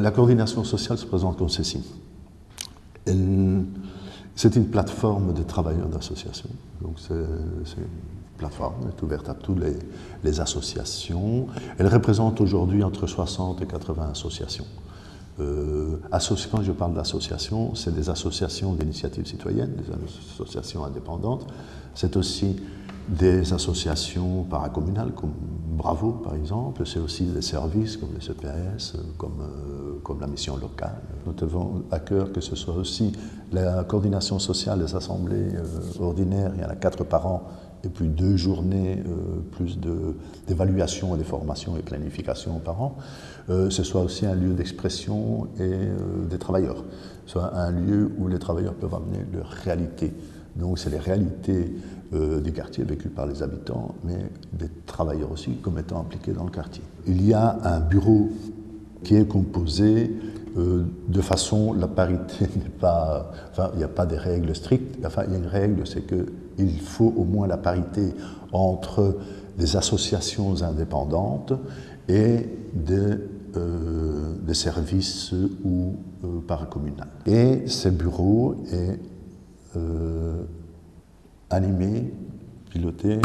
La coordination sociale se présente comme ceci. C'est une plateforme de travailleurs d'associations. Donc c'est une plateforme, est ouverte à toutes les, associations. Elle représente aujourd'hui entre 60 et 80 associations. Euh, quand je parle d'associations, c'est des associations d'initiatives citoyennes, des associations indépendantes. C'est aussi des associations paracommunales comme Bravo par exemple, c'est aussi des services comme les CPS, comme, euh, comme la mission locale. Nous avons à cœur que ce soit aussi la coordination sociale des assemblées euh, ordinaires, il y en a quatre par an, et puis deux journées euh, plus d'évaluation et de formation et planification par an, ce soit aussi un lieu d'expression et des travailleurs, soit un lieu où les travailleurs peuvent amener leur réalité donc c'est les réalités euh, des quartiers vécues par les habitants, mais des travailleurs aussi comme étant impliqués dans le quartier. Il y a un bureau qui est composé euh, de façon, la parité n'est pas, enfin il n'y a pas des règles strictes, enfin il y a une règle, c'est qu'il faut au moins la parité entre des associations indépendantes et des, euh, services ou paracommunaux. Et ces bureaux est euh, animé, piloté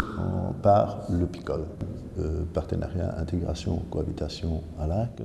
par le PICOL, euh, Partenariat Intégration Cohabitation à l'AC.